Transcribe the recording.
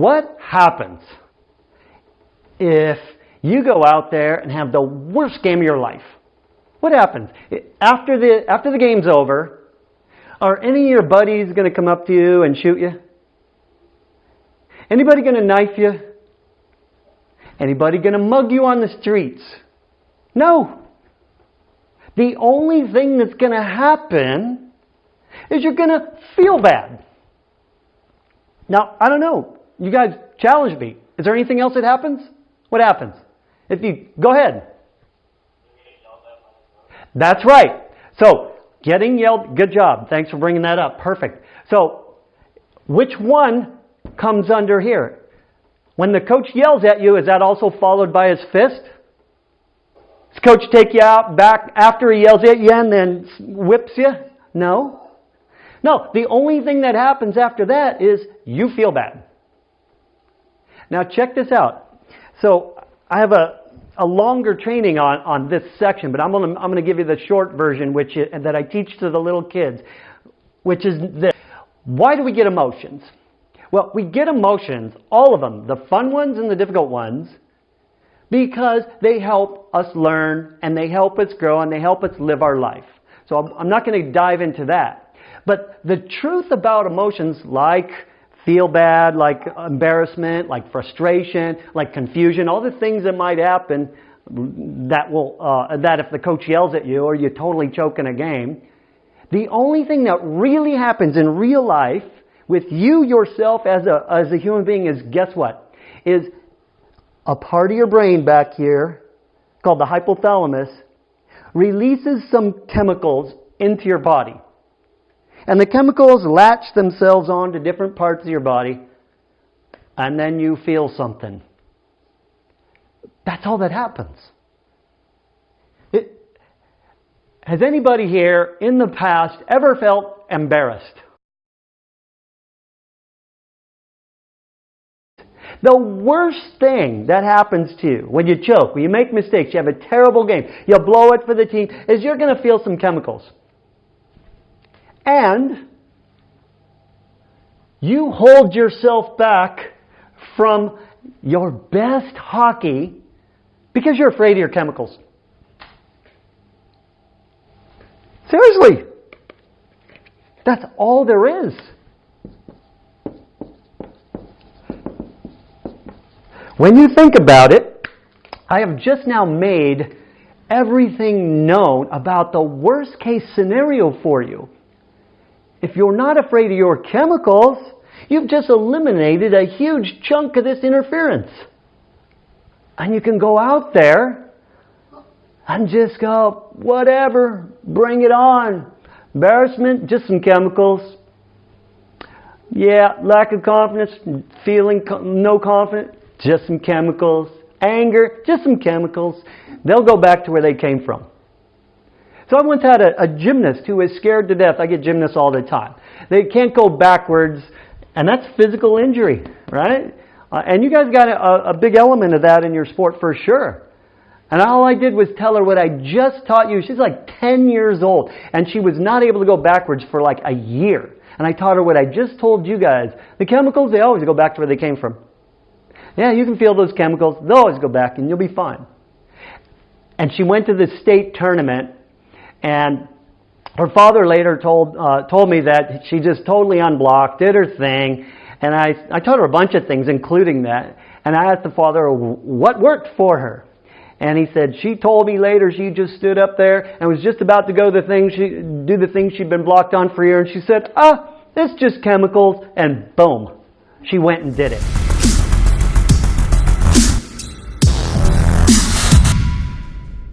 What happens if you go out there and have the worst game of your life? What happens? After the, after the game's over, are any of your buddies going to come up to you and shoot you? Anybody going to knife you? Anybody going to mug you on the streets? No. The only thing that's going to happen is you're going to feel bad. Now, I don't know. You guys challenge me. Is there anything else that happens? What happens? If you go ahead. That's right. So, getting yelled, good job. Thanks for bringing that up. Perfect. So, which one comes under here? When the coach yells at you, is that also followed by his fist? Does coach take you out back after he yells at you and then whips you? No. No, the only thing that happens after that is you feel bad. Now check this out. So I have a, a longer training on, on this section, but I'm going to I'm to give you the short version which that I teach to the little kids, which is this. Why do we get emotions? Well, we get emotions, all of them, the fun ones and the difficult ones, because they help us learn and they help us grow and they help us live our life. So I'm not going to dive into that. But the truth about emotions like feel bad, like embarrassment, like frustration, like confusion, all the things that might happen that will, uh, that if the coach yells at you or you totally choke in a game, the only thing that really happens in real life with you yourself as a, as a human being is guess what? Is a part of your brain back here called the hypothalamus releases some chemicals into your body. And the chemicals latch themselves on to different parts of your body and then you feel something. That's all that happens. It, has anybody here in the past ever felt embarrassed? The worst thing that happens to you when you choke, when you make mistakes, you have a terrible game, you blow it for the team, is you're going to feel some chemicals. And you hold yourself back from your best hockey because you're afraid of your chemicals. Seriously. That's all there is. When you think about it, I have just now made everything known about the worst case scenario for you. If you're not afraid of your chemicals, you've just eliminated a huge chunk of this interference. And you can go out there and just go, whatever, bring it on. Embarrassment, just some chemicals. Yeah, lack of confidence, feeling no confidence, just some chemicals. Anger, just some chemicals. They'll go back to where they came from. So I once had a, a gymnast who was scared to death. I get gymnasts all the time. They can't go backwards, and that's physical injury, right? Uh, and you guys got a, a big element of that in your sport for sure. And all I did was tell her what I just taught you. She's like 10 years old, and she was not able to go backwards for like a year. And I taught her what I just told you guys. The chemicals, they always go back to where they came from. Yeah, you can feel those chemicals. They'll always go back and you'll be fine. And she went to the state tournament and her father later told, uh, told me that she just totally unblocked, did her thing. And I, I told her a bunch of things, including that. And I asked the father what worked for her. And he said, she told me later she just stood up there and was just about to go the thing she, do the thing she'd been blocked on for a year. And she said, ah, it's just chemicals. And boom, she went and did it.